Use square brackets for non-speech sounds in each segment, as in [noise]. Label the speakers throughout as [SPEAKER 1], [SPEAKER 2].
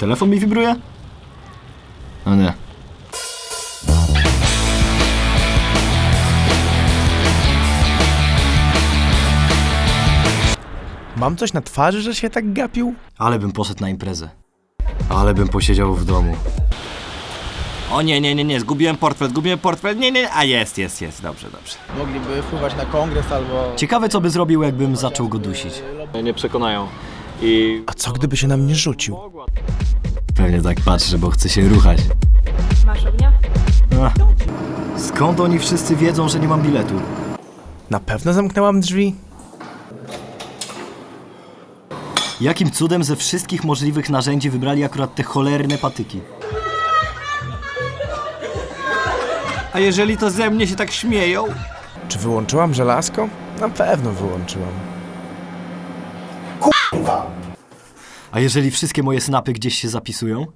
[SPEAKER 1] Telefon mi wibruje? No nie.
[SPEAKER 2] Mam coś na twarzy, że się tak gapił?
[SPEAKER 1] Ale bym poszedł na imprezę. Ale bym posiedział w domu. O nie, nie, nie, nie, zgubiłem portfel, zgubiłem portfel, nie, nie, a jest, jest, jest, dobrze, dobrze.
[SPEAKER 2] Mogliby wpływać na kongres albo...
[SPEAKER 1] Ciekawe, co by zrobił, jakbym zaczął go dusić.
[SPEAKER 3] Nie przekonają. I
[SPEAKER 2] A co gdyby się na mnie rzucił?
[SPEAKER 1] Pewnie tak patrzy, bo chce się ruchać.
[SPEAKER 4] Masz ognia?
[SPEAKER 1] Ach. Skąd oni wszyscy wiedzą, że nie mam biletu?
[SPEAKER 2] Na pewno zamknęłam drzwi?
[SPEAKER 1] Jakim cudem ze wszystkich możliwych narzędzi wybrali akurat te cholerne patyki? A jeżeli to ze mnie się tak śmieją?
[SPEAKER 2] Czy wyłączyłam żelazko? Na pewno wyłączyłam.
[SPEAKER 1] A jeżeli wszystkie moje snapy gdzieś się zapisują?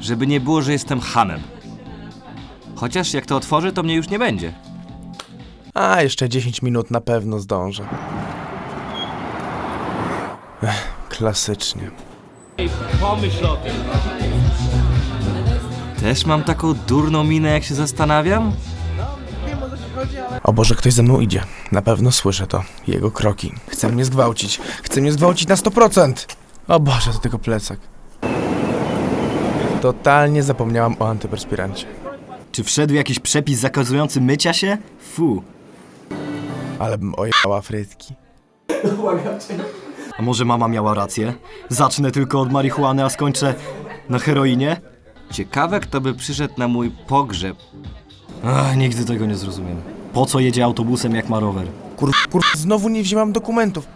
[SPEAKER 5] Żeby nie było, że jestem hamem. Chociaż jak to otworzę, to mnie już nie będzie.
[SPEAKER 2] A, jeszcze 10 minut na pewno zdążę. Ech, klasycznie.
[SPEAKER 5] Też mam taką durną minę, jak się zastanawiam?
[SPEAKER 2] O Boże, ktoś ze mną idzie. Na pewno słyszę to. Jego kroki. Chce mnie zgwałcić. Chce mnie zgwałcić na 100%. O Boże, to tylko plecak. Totalnie zapomniałam o antyperspirancie.
[SPEAKER 1] Czy wszedł jakiś przepis zakazujący mycia się? Fu.
[SPEAKER 2] Ale bym ojechała frytki.
[SPEAKER 1] A może mama miała rację? Zacznę tylko od marihuany, a skończę na heroinie?
[SPEAKER 5] Ciekawe, kto by przyszedł na mój pogrzeb.
[SPEAKER 1] Ach, nigdy tego nie zrozumiem. Po co jedzie autobusem jak ma rower?
[SPEAKER 2] Kur... kur... Znowu nie wzięłam dokumentów.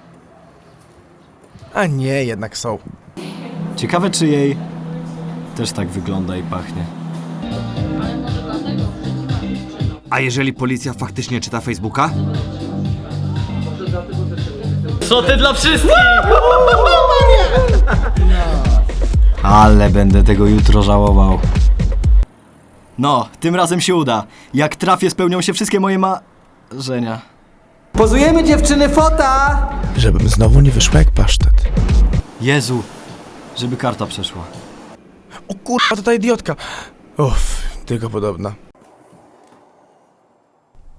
[SPEAKER 2] A nie, jednak są.
[SPEAKER 1] Ciekawe, czy jej też tak wygląda i pachnie.
[SPEAKER 5] A jeżeli policja faktycznie czyta Facebooka? [laughs]
[SPEAKER 1] Ale będę tego jutro żałował. No, tym razem się uda. Jak trafię, spełnią się wszystkie moje marzenia.
[SPEAKER 6] Pozujemy dziewczyny fota!
[SPEAKER 2] Żebym znowu nie wyszła jak pasztet.
[SPEAKER 1] Jezu, żeby karta przeszła.
[SPEAKER 2] O kurwa, to ta idiotka. Uff, tylko podobna.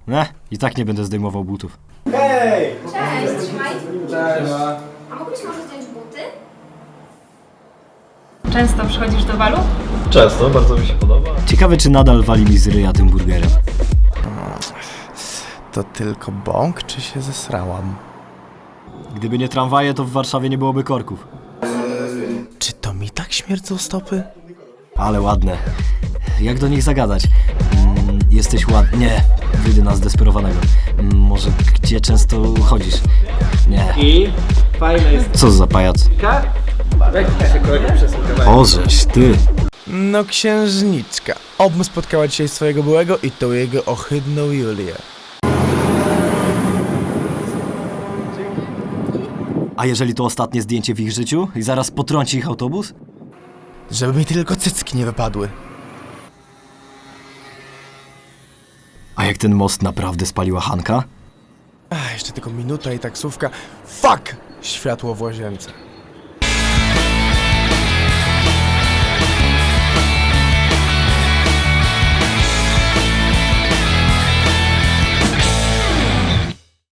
[SPEAKER 1] Ne, i tak nie będę zdejmował butów.
[SPEAKER 4] Cześć, trzymaj. Cześć. A mógłbyś może zdjąć buty? Często przychodzisz do balu?
[SPEAKER 3] często, bardzo mi się podoba.
[SPEAKER 1] Ciekawe, czy nadal wali mi z ryja tym burgerem.
[SPEAKER 2] To tylko bąk, czy się zesrałam?
[SPEAKER 1] Gdyby nie tramwaje, to w Warszawie nie byłoby korków.
[SPEAKER 2] Czy to mi tak śmierdzą stopy?
[SPEAKER 1] Ale ładne. Jak do nich zagadać? Mm, jesteś ładny. Nie, wyjdę na zdesperowanego. Mm, może gdzie często chodzisz? Nie.
[SPEAKER 6] I fajna jest
[SPEAKER 1] Co za pajac?
[SPEAKER 6] Jak się kolega przesłuchała?
[SPEAKER 1] Ożeś, ty.
[SPEAKER 2] No księżniczka. Obm spotkała dzisiaj swojego byłego i tą jego ohydną Julię.
[SPEAKER 1] A jeżeli to ostatnie zdjęcie w ich życiu i zaraz potrąci ich autobus?
[SPEAKER 2] Żeby mi tylko cycki nie wypadły.
[SPEAKER 1] A jak ten most naprawdę spaliła Hanka?
[SPEAKER 2] Ach, jeszcze tylko minuta i taksówka. Fuck! Światło w łazience.